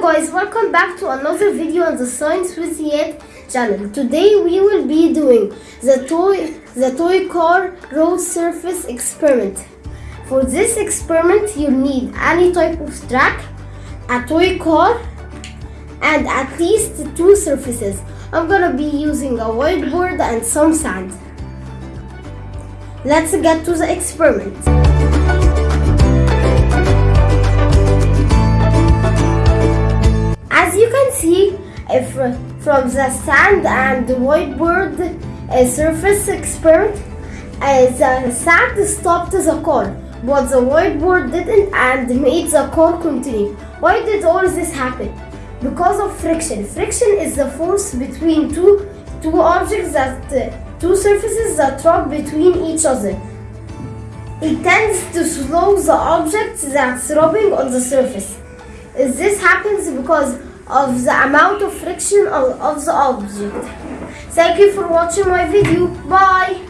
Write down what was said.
Guys, welcome back to another video on the Science with Yet channel. Today we will be doing the toy the toy car road surface experiment. For this experiment you need any type of track, a toy car, and at least two surfaces. I'm gonna be using a whiteboard and some sand. Let's get to the experiment. Uh, from the sand and whiteboard uh, surface experiment, uh, the sand stopped the car, but the whiteboard didn't and made the car continue. Why did all this happen? Because of friction. Friction is the force between two two objects that uh, two surfaces that rub between each other. It tends to slow the object that's rubbing on the surface. This happens because of the amount of friction of, of the object. Thank you for watching my video. Bye!